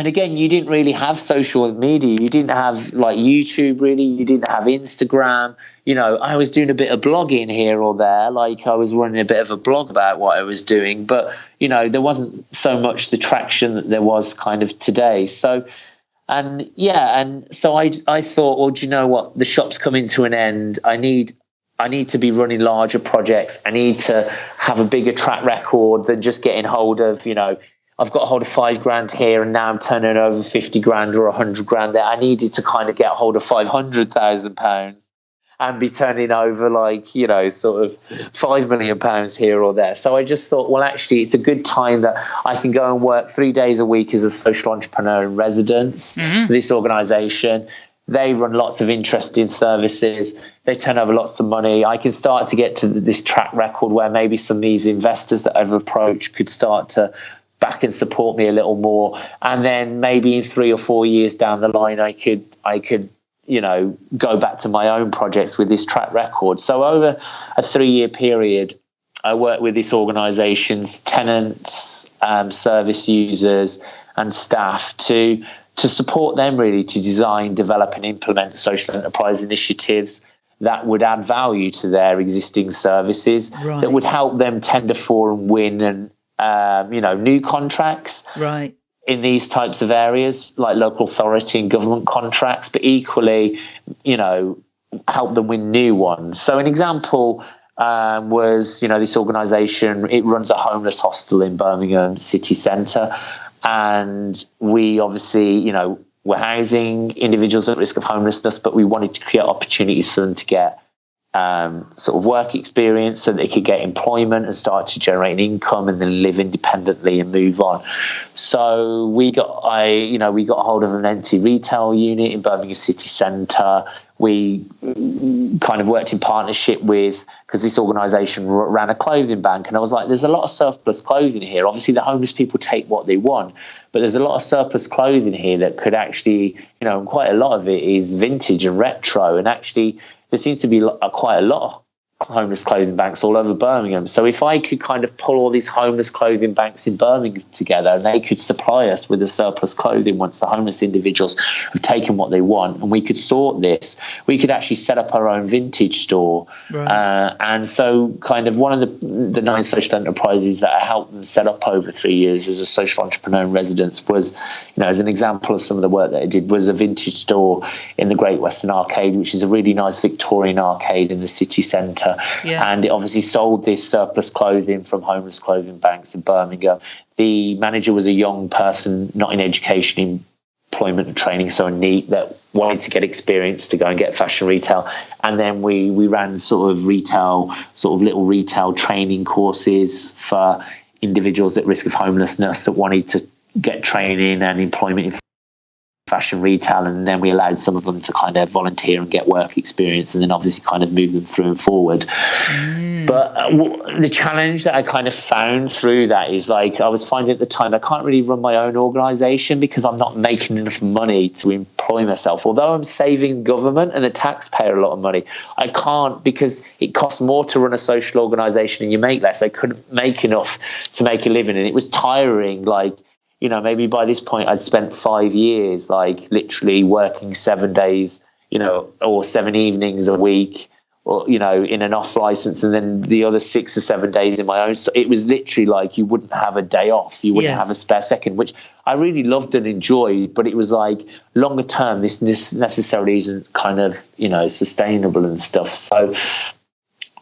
and again you didn't really have social media. You didn't have like youtube really. You didn't have instagram. You know i was doing a bit of blogging here or there. Like i was running a bit of a blog about what i was doing. But you know there wasn't so much the traction that there was kind of today. So and yeah and so i i thought well do you know what? The shop's coming to an end. I need I need to be running larger projects. I need to have a bigger track record than just getting hold of, you know, I've got a hold of five grand here and now I'm turning over 50 grand or 100 grand there. I needed to kind of get a hold of 500,000 pounds and be turning over like, you know, sort of 5 million pounds here or there. So I just thought, well, actually, it's a good time that I can go and work three days a week as a social entrepreneur in residence mm-hmm. for this organization. They run lots of interesting services. They turn over lots of money. I can start to get to this track record where maybe some of these investors that I've approached could start to back and support me a little more and then maybe in three or four years down the line i could i could you know go back to my own projects with this track record so over a three year period i worked with this organization's tenants um, service users and staff to to support them really to design develop and implement social enterprise initiatives that would add value to their existing services right. that would help them tender for and win and um, you know, new contracts. Right. In these types of areas, like local authority and government contracts, but equally, you know, help them win new ones. So, an example um, was, you know, this organisation. It runs a homeless hostel in Birmingham city centre, and we obviously, you know, we're housing individuals at risk of homelessness, but we wanted to create opportunities for them to get um, sort of work experience so they could get employment and start to generate an income and then live independently and move on. So we got I you know we got hold of an empty retail unit in Birmingham City Centre. We kind of worked in partnership with because this organisation ran a clothing bank, and I was like, "There's a lot of surplus clothing here. Obviously, the homeless people take what they want, but there's a lot of surplus clothing here that could actually, you know, quite a lot of it is vintage and retro, and actually there seems to be quite a lot homeless clothing banks all over Birmingham. So if I could kind of pull all these homeless clothing banks in Birmingham together and they could supply us with the surplus clothing once the homeless individuals have taken what they want and we could sort this, we could actually set up our own vintage store. Right. Uh, and so kind of one of the, the nine social enterprises that I helped them set up over three years as a social entrepreneur in residence was, you know, as an example of some of the work that I did was a vintage store in the Great Western Arcade, which is a really nice Victorian arcade in the city centre yeah. and it obviously sold this surplus clothing from homeless clothing banks in Birmingham. The manager was a young person, not in education, employment and training, so a NEET that wanted to get experience to go and get fashion retail. And then we we ran sort of retail, sort of little retail training courses for individuals at risk of homelessness that wanted to get training and employment in fashion retail, and then we allowed some of them to kind of volunteer and get work experience, and then obviously kind of move them through and forward. Mm. But uh, w- the challenge that I kind of found through that is like I was finding at the time I can't really run my own organisation because I'm not making enough money to employ myself. Although I'm saving government and the taxpayer a lot of money, I can't because it costs more to run a social organisation and you make less. I couldn't make enough to make a living, and it was tiring. Like you know, maybe by this point I'd spent five years, like literally working seven days, you know, or seven evenings a week, or you know, in an off license, and then the other six or seven days in my own. So it was literally like you wouldn't have a day off, you wouldn't yes. have a spare second, which I really loved and enjoyed. But it was like longer term, this, this necessarily isn't kind of you know sustainable and stuff. So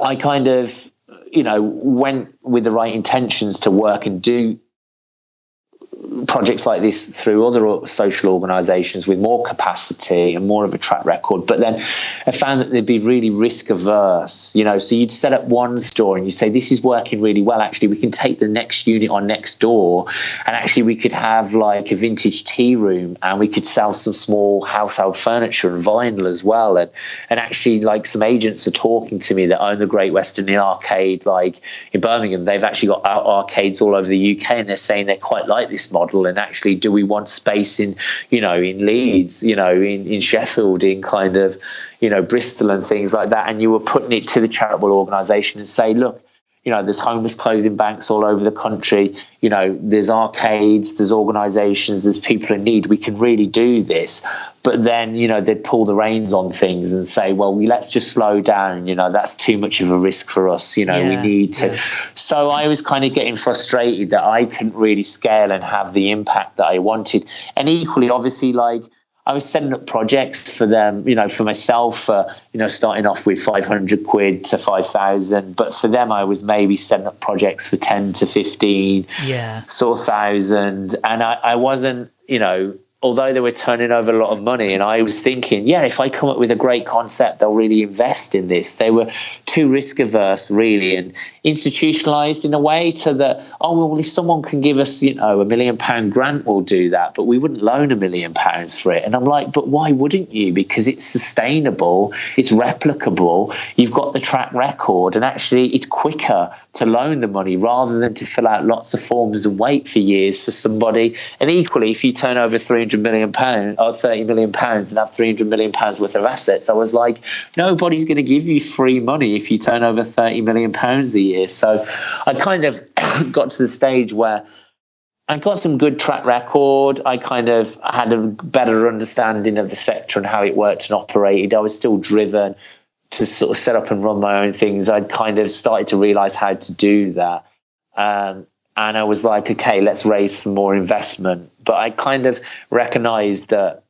I kind of you know went with the right intentions to work and do projects like this through other social organisations with more capacity and more of a track record. But then I found that they'd be really risk averse. You know, so you'd set up one store and you say, "This is working really well. Actually, we can take the next unit on next door, and actually we could have like a vintage tea room, and we could sell some small household furniture and vinyl as well. And and actually, like some agents are talking to me that own the Great Western Arcade, like in Birmingham. They've actually got arcades all over the UK, and they're saying they're quite like this model and actually do we want space in you know in leeds you know in, in sheffield in kind of you know bristol and things like that? And you were putting it to the charitable organization and say look you know there's homeless clothing banks all over the country. You know there's arcades there's organizations there's people in need. We can really do this. But then you know they'd pull the reins on things and say well we let's just slow down. You know that's too much of a risk for us. You know yeah, we need to yeah. so i was kind of getting frustrated that i couldn't really scale and have the impact that i wanted. And equally obviously like I was setting up projects for them, you know, for myself, uh, you know, starting off with 500 quid to 5,000. But for them, I was maybe setting up projects for 10 to 15, yeah, sort of thousand. And I, I wasn't, you know, although they were turning over a lot of money and i was thinking yeah if i come up with a great concept they'll really invest in this. They were too risk averse really and institutionalized in a way to that oh well if someone can give us you know a million pound grant we'll do that. But we wouldn't loan a million pounds for it. And i'm like but why wouldn't you? Because it's sustainable it's replicable you've got the track record and actually it's quicker to loan the money rather than to fill out lots of forms and wait for years for somebody. And equally if you turn over 300 300 million pounds or 30 million pounds and have 300 million pounds worth of assets. I was like, nobody's going to give you free money if you turn over 30 million pounds a year. So I kind of got to the stage where I've got some good track record. I kind of had a better understanding of the sector and how it worked and operated. I was still driven to sort of set up and run my own things. I'd kind of started to realize how to do that. Um, and I was like, okay, let's raise some more investment. But I kind of recognized that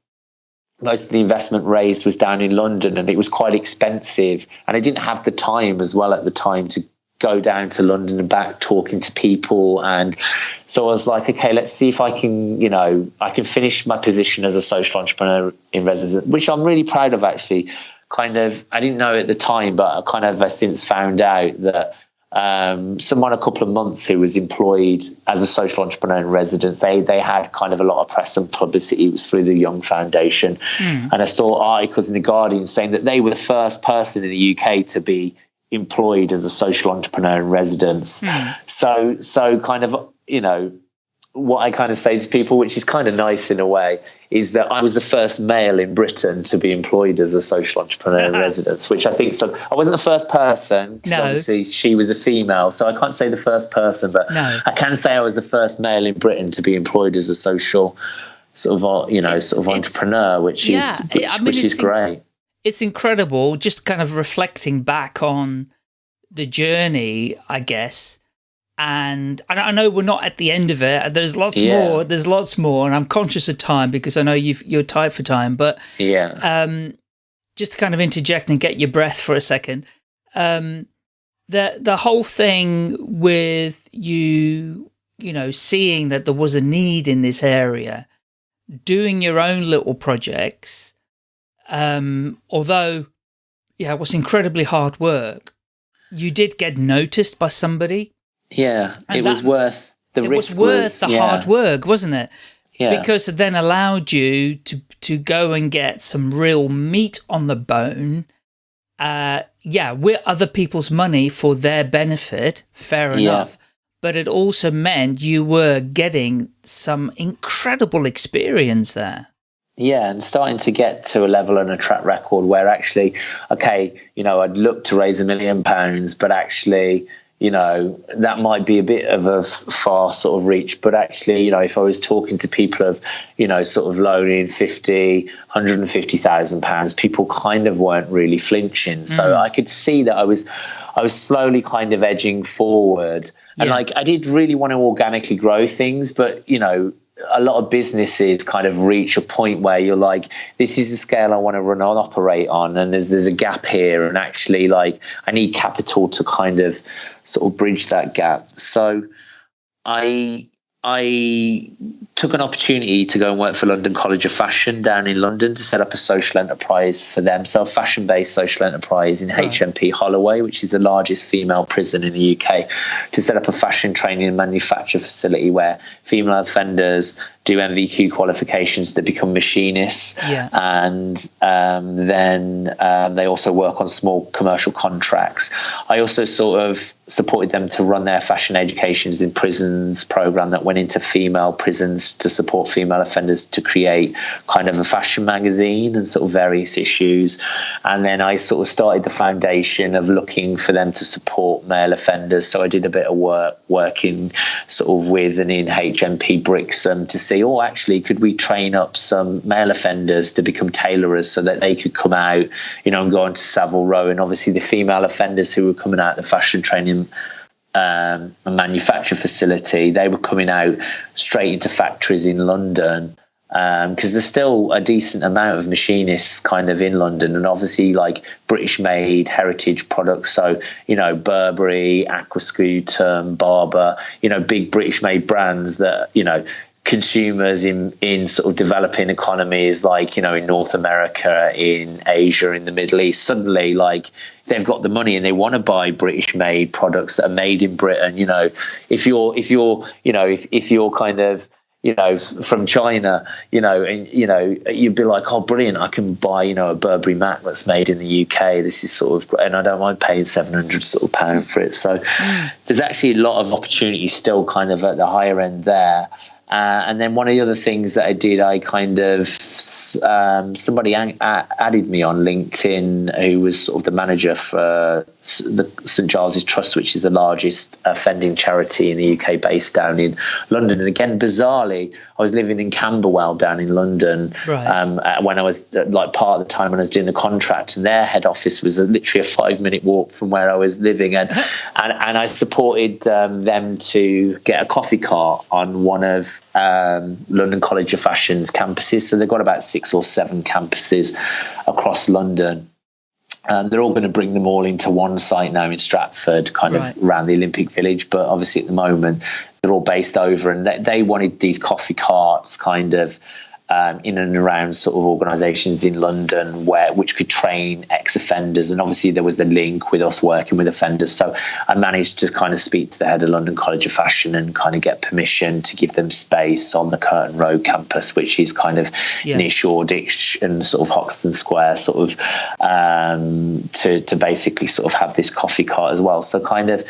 most of the investment raised was down in London and it was quite expensive. And I didn't have the time as well at the time to go down to London and back talking to people. And so I was like, okay, let's see if I can, you know, I can finish my position as a social entrepreneur in residence, which I'm really proud of actually kind of I didn't know at the time, but I kind of I since found out that um, someone a couple of months who was employed as a social entrepreneur in residence. They they had kind of a lot of press and publicity. It was through the Young Foundation, mm. and I saw articles in the Guardian saying that they were the first person in the UK to be employed as a social entrepreneur in residence. Mm. So so kind of you know what I kind of say to people, which is kind of nice in a way, is that I was the first male in Britain to be employed as a social entrepreneur in residence, which I think so. I wasn't the first person no. obviously she was a female, so I can't say the first person, but no. I can say I was the first male in Britain to be employed as a social sort of uh, you know sort of entrepreneur, which yeah, is which, I mean, which is great. It's incredible, just kind of reflecting back on the journey, I guess and I know we're not at the end of it. There's lots yeah. more. There's lots more, and I'm conscious of time because I know you are tight for time. But yeah, um, just to kind of interject and get your breath for a second, um, the the whole thing with you, you know, seeing that there was a need in this area, doing your own little projects, um, although, yeah, it was incredibly hard work. You did get noticed by somebody yeah, and it that, was worth the it risk. It was worth was, the yeah. hard work, wasn't it? Yeah. Because it then allowed you to to go and get some real meat on the bone. Uh, yeah, with other people's money for their benefit, fair enough. Yeah. But it also meant you were getting some incredible experience there. Yeah, and starting to get to a level and a track record where actually, okay, you know, I'd look to raise a million pounds, but actually, you know, that might be a bit of a far sort of reach, but actually, you know, if I was talking to people of, you know, sort of loaning 50, 150,000 pounds, people kind of weren't really flinching. So mm. I could see that I was, I was slowly kind of edging forward. And yeah. like, I did really want to organically grow things, but, you know, a lot of businesses kind of reach a point where you're like, this is the scale I want to run on, operate on, and there's there's a gap here, and actually, like, I need capital to kind of sort of bridge that gap. So, I I took an opportunity to go and work for London College of Fashion down in London to set up a social enterprise for them. So, fashion based social enterprise in HMP Holloway, which is the largest female prison in the UK, to set up a fashion training and manufacture facility where female offenders do NVQ qualifications to become machinists. Yeah. And um, then um, they also work on small commercial contracts. I also sort of supported them to run their fashion educations in prisons program that went into female prisons to support female offenders to create kind of a fashion magazine and sort of various issues. And then I sort of started the foundation of looking for them to support male offenders. So I did a bit of work working sort of with and in HMP Brixton to see, oh, actually, could we train up some male offenders to become tailorers so that they could come out, you know, and go on to Savile Row? And obviously, the female offenders who were coming out the fashion training um, a manufacture facility, they were coming out straight into factories in London because um, there's still a decent amount of machinists kind of in London, and obviously like British made heritage products. So you know Burberry, Aquascutum, Barbour, you know big British made brands that you know consumers in in sort of developing economies like you know in North America, in Asia, in the Middle East, suddenly like they've got the money and they want to buy British made products that are made in Britain. You know, if you're if you're you know if if you're kind of you know, from China, you know, and you know, you'd be like, oh, brilliant! I can buy, you know, a Burberry Mac that's made in the UK. This is sort of, and I don't mind paying seven hundred sort of pound for it. So, mm. there's actually a lot of opportunity still, kind of at the higher end there. Uh, and then one of the other things that I did, I kind of um, somebody added me on LinkedIn, who was sort of the manager for the St Giles's Trust, which is the largest offending charity in the UK, based down in London. And again, bizarrely, I was living in Camberwell down in London right. um, when I was uh, like part of the time when I was doing the contract, and their head office was a, literally a five minute walk from where I was living, and and, and I supported um, them to get a coffee cart on one of um, London College of Fashion's campuses. So they've got about six or seven campuses across London. Um, they're all going to bring them all into one site now in Stratford, kind right. of around the Olympic Village. But obviously, at the moment, they're all based over, and they, they wanted these coffee carts kind of um, in and around sort of organisations in London where which could train ex-offenders, and obviously there was the link with us working with offenders. So I managed to kind of speak to the head of London College of Fashion and kind of get permission to give them space on the Curtain Road campus, which is kind of yeah. near Shoreditch and sort of Hoxton Square, sort of um, to to basically sort of have this coffee cart as well. So kind of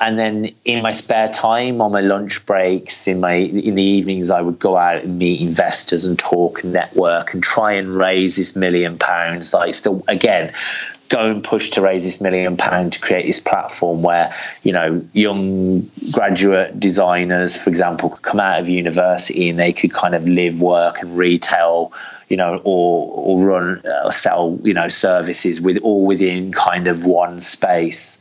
and then in my spare time on my lunch breaks in my in the evenings i would go out and meet investors and talk and network and try and raise this million pounds. Like still again go and push to raise this million pound to create this platform where you know young graduate designers for example could come out of university and they could kind of live work and retail you know or or run or uh, sell you know services with all within kind of one space.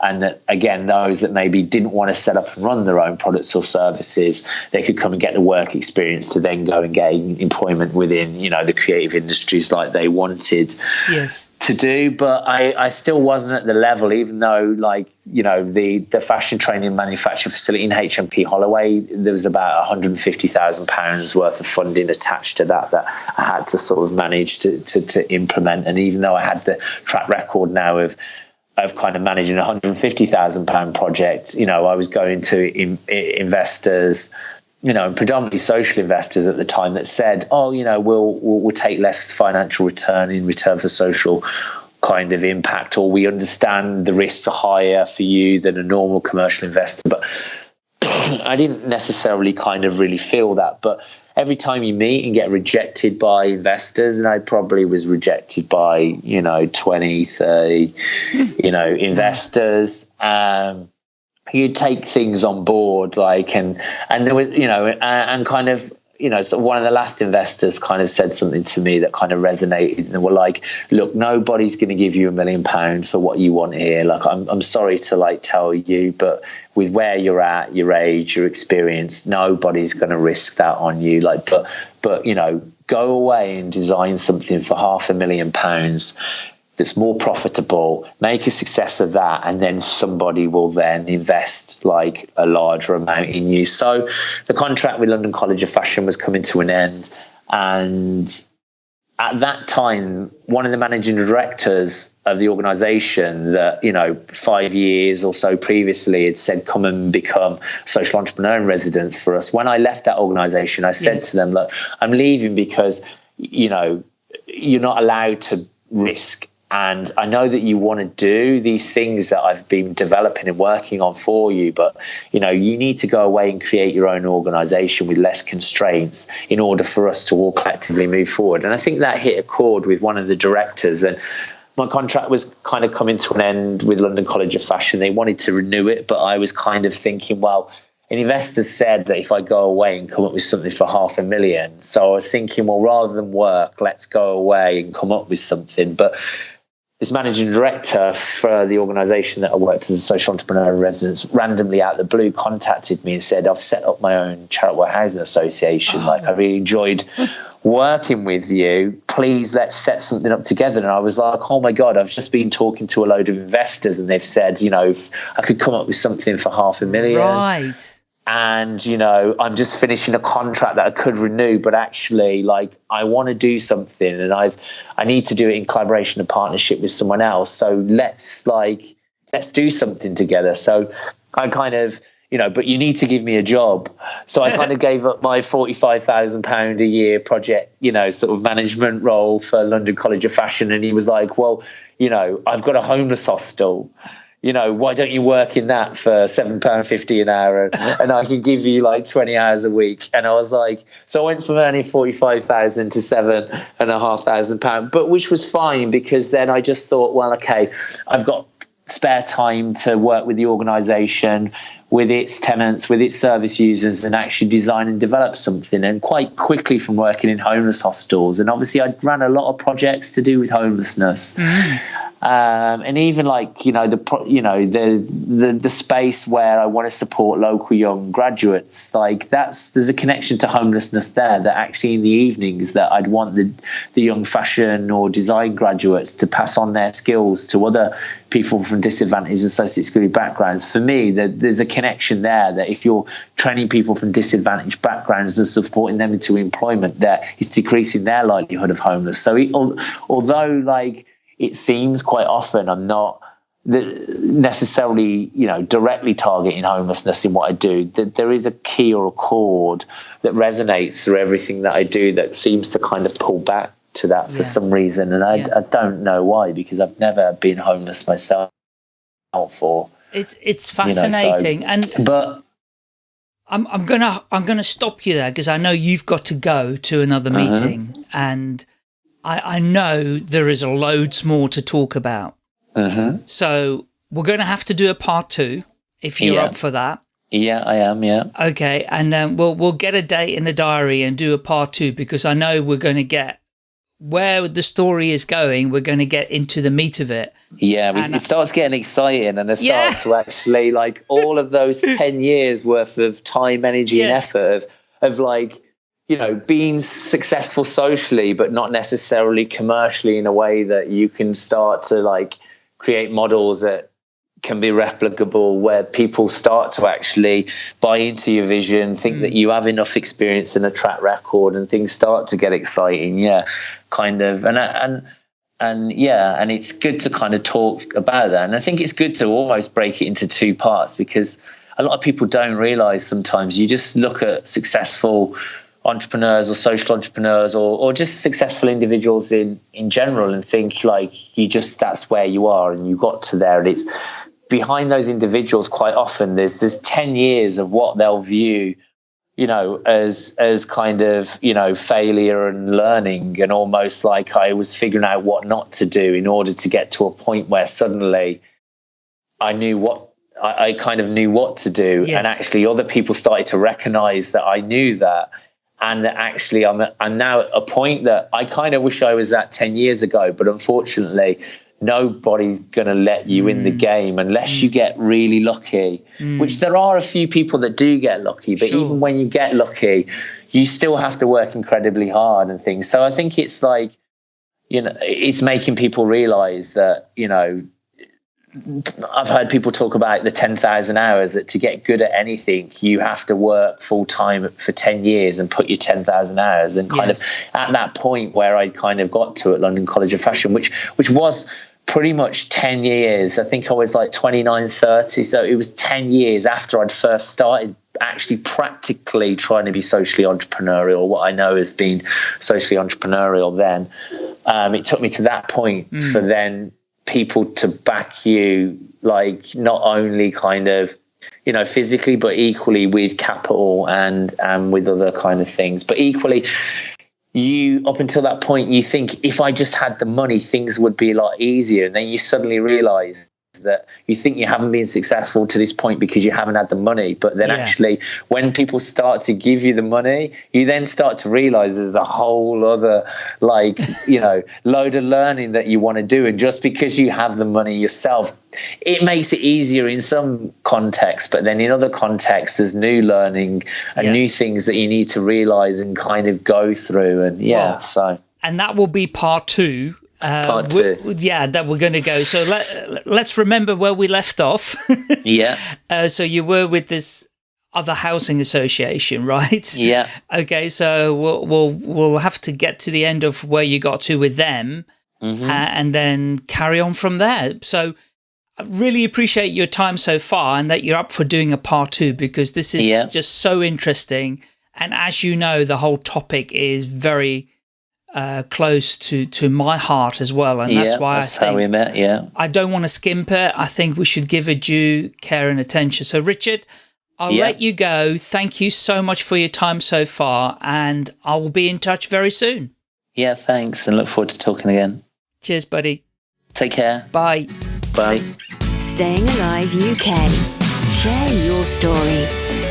And that again those that maybe didn't want to set up and run their own products or services they could come and get the work experience to then go and gain employment within you know the creative industries like they wanted yes. to do. But i i still wasn't at the level even though like you know the the fashion training manufacturing facility in hmp holloway there was about 150000 pounds worth of funding attached to that that i had to sort of manage to, to to implement and even though i had the track record now of of kind of managing a hundred fifty thousand pound project. You know, I was going to in, investors, you know, predominantly social investors at the time that said, "Oh, you know, we'll, we'll we'll take less financial return in return for social." Kind of impact or we understand the risks are higher for you than a normal commercial investor. But I didn't necessarily kind of really feel that. But every time you meet and get rejected by investors and i probably was rejected by you know 20 30 you know investors um, you take things on board like and and there was you know and, and kind of you know, so one of the last investors kind of said something to me that kind of resonated and were like, look, nobody's going to give you a million pounds for what you want here. Like, I'm, I'm sorry to like tell you, but with where you're at, your age, your experience, nobody's going to risk that on you. Like, but, but, you know, go away and design something for half a million pounds that's more profitable, make a success of that, and then somebody will then invest like a larger amount in you. So the contract with London College of Fashion was coming to an end, and at that time, one of the managing directors of the organization that, you know, five years or so previously had said, come and become social entrepreneur in residence for us. When I left that organization, I said yes. to them, look, I'm leaving because, you know, you're not allowed to risk and I know that you want to do these things that I've been developing and working on for you, but you know, you need to go away and create your own organization with less constraints in order for us to all collectively move forward. And I think that hit a chord with one of the directors and my contract was kind of coming to an end with London College of Fashion. They wanted to renew it, but I was kind of thinking, well, an investor said that if I go away and come up with something for half a million. So I was thinking, well, rather than work, let's go away and come up with something. But this managing director for the organization that I worked as a social entrepreneur in residence randomly out of the blue contacted me and said, I've set up my own charitable housing association. Oh. Like, I really enjoyed working with you. Please let's set something up together. And I was like, oh my God, I've just been talking to a load of investors and they've said, you know, I could come up with something for half a million. Right and you know i'm just finishing a contract that i could renew but actually like i want to do something and i've i need to do it in collaboration and partnership with someone else. So let's like let's do something together. So i kind of you know but you need to give me a job. So i kind of gave up my 45000 pound a year project you know sort of management role for london college of fashion. And he was like well you know i've got a homeless hostel you know, why don't you work in that for seven pound fifty an hour, and, and, I can give you like twenty hours a week? And I was like, so I went from earning forty five thousand to seven and a half thousand pound, but which was fine because then I just thought, well, okay, I've got spare time to work with the organisation, with its tenants, with its service users, and actually design and develop something. And quite quickly from working in homeless hostels, and obviously I ran a lot of projects to do with homelessness. Mm um, and even like you know the you know the, the the space where I want to support local young graduates like that's there's a connection to homelessness there that actually in the evenings that I'd want the the young fashion or design graduates to pass on their skills to other people from disadvantaged excluded backgrounds. For me that there's a connection there that if you're training people from disadvantaged backgrounds and supporting them into employment that is decreasing their likelihood of homeless. So it, although like it seems quite often I'm not necessarily, you know, directly targeting homelessness in what I do. That there is a key or a chord that resonates through everything that I do that seems to kind of pull back to that for yeah. some reason, and I, yeah. I don't know why because I've never been homeless myself. For it's it's fascinating, you know, so, and but I'm I'm gonna I'm gonna stop you there because I know you've got to go to another uh -huh. meeting, and I, I know there is loads more to talk about. -huh. So we're going to have to do a part two if you're yeah. up for that. Yeah, I am. Yeah. Okay, and then we'll we'll get a date in the diary and do a part two because I know we're going to get where the story is going. We're going to get into the meat of it. Yeah, it starts getting exciting, and it starts yeah. to actually like all of those ten years worth of time, energy, yeah. and effort of of like you know, being successful socially, but not necessarily commercially in a way that you can start to like create models that can be replicable where people start to actually buy into your vision think mm. that you have enough experience and a track record and things start to get exciting. Yeah kind of. And and and yeah and it's good to kind of talk about that. And i think it's good to almost break it into two parts because a lot of people don't realize sometimes you just look at successful entrepreneurs or social entrepreneurs or, or just successful individuals in, in general and think like you just that's where you are and you got to there. And it's behind those individuals quite often there's there's 10 years of what they'll view you know as as kind of you know failure and learning and almost like I was figuring out what not to do in order to get to a point where suddenly I knew what I, I kind of knew what to do. Yes. and actually other people started to recognize that I knew that and that actually I'm, I'm now at a point that I kind of wish I was at 10 years ago, but unfortunately, nobody's going to let you mm. in the mm. game unless mm. you get really lucky, mm. which there are a few people that do get lucky, but sure. even when you get lucky, you still have to work incredibly hard and things. So I think it's like, you know, it's making people realize that, you know, I've heard people talk about the 10,000 hours that to get good at anything, you have to work full time for 10 years and put your 10,000 hours. And kind yes. of at that point where I kind of got to at London College of Fashion, which, which was pretty much 10 years. I think I was like 29, 30. So it was 10 years after I'd first started actually practically trying to be socially entrepreneurial, what I know has been socially entrepreneurial then. Um, it took me to that point mm. for then people to back you, like not only kind of you know physically but equally with capital and and with other kind of things. But equally you up until that point you think if i just had the money things would be a lot easier. And then you suddenly realize that you think you haven't been successful to this point because you haven't had the money. But then yeah. actually, when people start to give you the money, you then start to realize there's a whole other, like, you know, load of learning that you want to do. And just because you have the money yourself, it makes it easier in some contexts. But then in other contexts, there's new learning and yeah. new things that you need to realize and kind of go through. And yeah, well, so. And that will be part two uh, Part two. yeah, that we're going to go. So let, let's remember where we left off. yeah. Uh, so you were with this other housing association, right? Yeah. Okay, so we'll we'll we'll have to get to the end of where you got to with them, mm -hmm. uh, and then carry on from there. So. I really appreciate your time so far and that you're up for doing a part two because this is yeah. just so interesting. And as you know, the whole topic is very uh, close to to my heart as well, and that's yeah, why that's I think how we met. Yeah, I don't want to skimp it. I think we should give it due care and attention. So, Richard, I'll yeah. let you go. Thank you so much for your time so far, and I will be in touch very soon. Yeah, thanks, and look forward to talking again. Cheers, buddy. Take care. Bye. Bye. Staying Alive UK. Share your story.